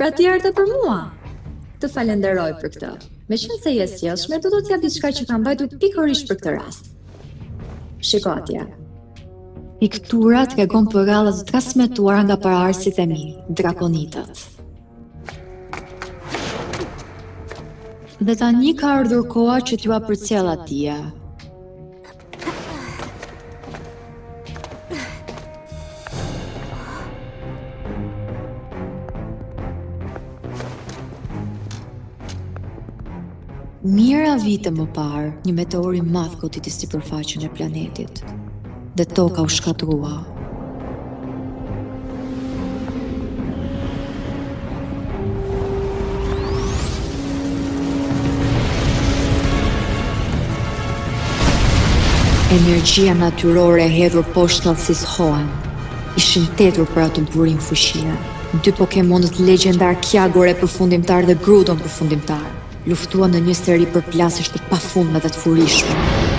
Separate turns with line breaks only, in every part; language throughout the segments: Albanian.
Pra ti erdhe për mua. Të falenderoj për këtë. Meqenëse je e sjellshme, do të të jap diçka që kam mbajtur pikërisht për këtë rast. Shiko atje. Piktura tregon përralla të transmetuara nga paraardhësit e mi, drakonitët. Dhe tani ka ardhur koha që t'jua përcjell ato. Mijëra vite më parë, një meteor i madh goditi sipërfaqen e planetit dhe Toka u shkatërrua. Energjia natyrore e hedhur poshtë thellësisë së Hoen, ishin të etur për atë burim fuqie. Dy Pokemonët legjendarë Kyagore përfundimtar dhe Groudon përfundimtar luftuan në një seri përplasjesh të pafundme dhe të furishme.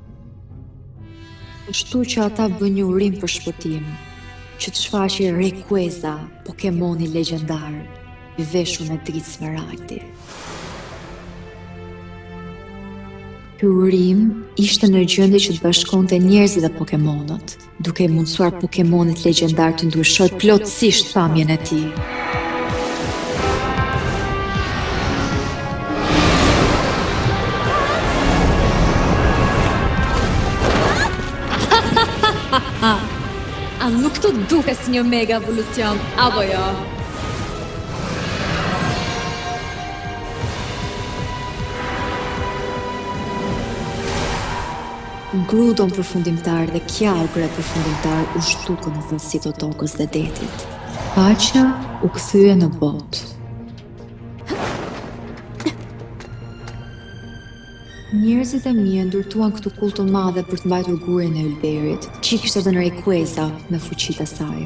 Kështu që ata bënë një urim për shpëtim, që të shfaqej Rayquaza, Pokemoni legjendar, i veshur me dritë smeraldi. Ky urim ishte në gjendje që të bashkonte njerëzit dhe Pokemonët, duke i mundësuar Pokemonit legjendar të ndryshojë plotësisht pamjen e tij. A nuk të duket si një mega evolucion, apo jo? Grudon përfundimtar dhe Kyagore përfundimtar u zhdukën në thellësi të tokës dhe detit. Paqja u kthye në botë. Njerëzit e mi e ndërtuan këtë kullë të madhe për të mbajtur gurin e ylberit, që i kishte dhënë Rayquaza me fuqitë e saj.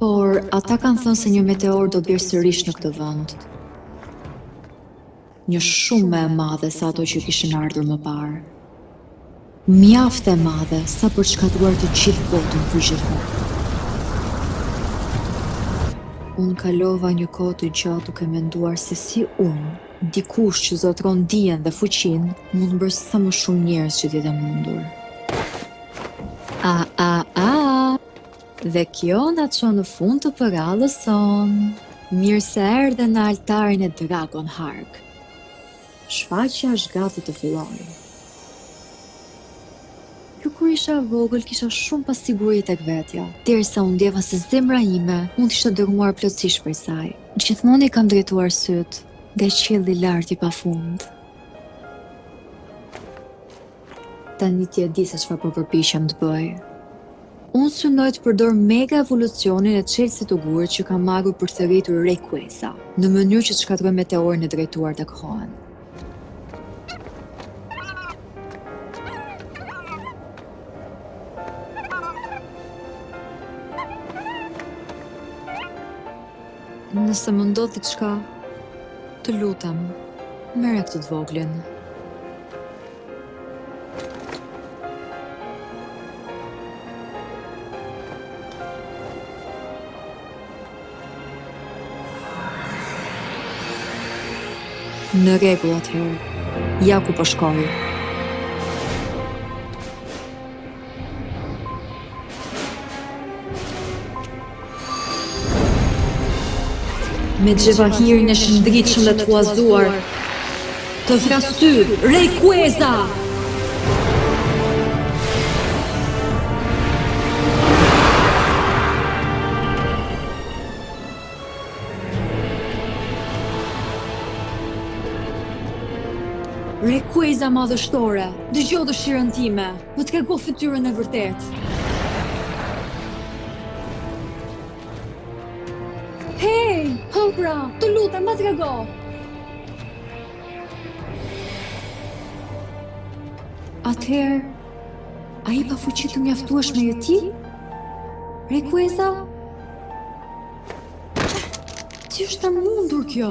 Por, ata kanë thënë se një meteor do bjerë sërish në këtë vënd. një shumë më e madhe se ato që kishin ardhur më parë. Mjaft e madhe sa për të shkatërruar të gjithë botën përgjithmonë. Unë kalova një kohë të gjatë duke menduar se si unë, dikush që zotëron dijen dhe fuqinë, mund të bëj sa më shumë njerëz që të jetë e mundur. A a a! Dhe kjo na çon në fund të përrallës sonë. Mirë se erdhe në altarin e Dragon Hark. Shfaqja është gati të fillojë. Që kur isha e vogël kisha shumë pasiguri tek vetja, derisa u ndjeva se zemra ime mund të ishte dërrmuar plotësisht për saj. Gjithmonë i kam drejtuar sytë ndaj qiellit lart i pafund. Tani ti e di se çfarë po përpiqem të bëj. Unë synoj të përdor mega evolucionin e çelësit të gurtë që kam marrë për të rritur Rayquaza, në mënyrë që të shkatërroj meteorin e drejtuar tek Hoenn. Nëse më ndodh diçka, të lutem, merre këtë të voglin. Në rregull atëherë, ja ku po shkoj. Me xhevahirin e shëndritshëm dhe të huazuar, të thërras ty, Rayquaza! Rayquaza madhështore, dëgjo dëshirën time! Më trego fytyrën e vërtetë. Hej, hë pra, të lutem, ma trego. Atëherë, a i pa fuqi të mjaftueshme je ti? Rayquaza? Si është e mundur kjo?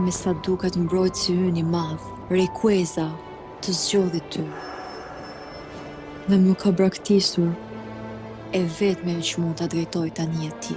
Me sa duket mbrojtësi ynë i madh, Rayquaza, të zgjodhi ty. Dhe më ka braktisur. I vetmi që mund ta drejtojë tani je ti.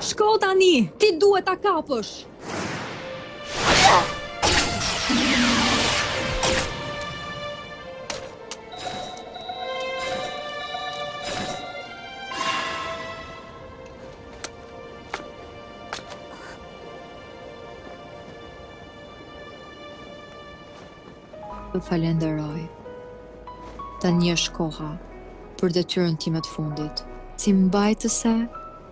Shko tani! Ti duhet ta kapësh! Të falënderoj. Tani është koha për detyrën time të fundit. Si mbajtëse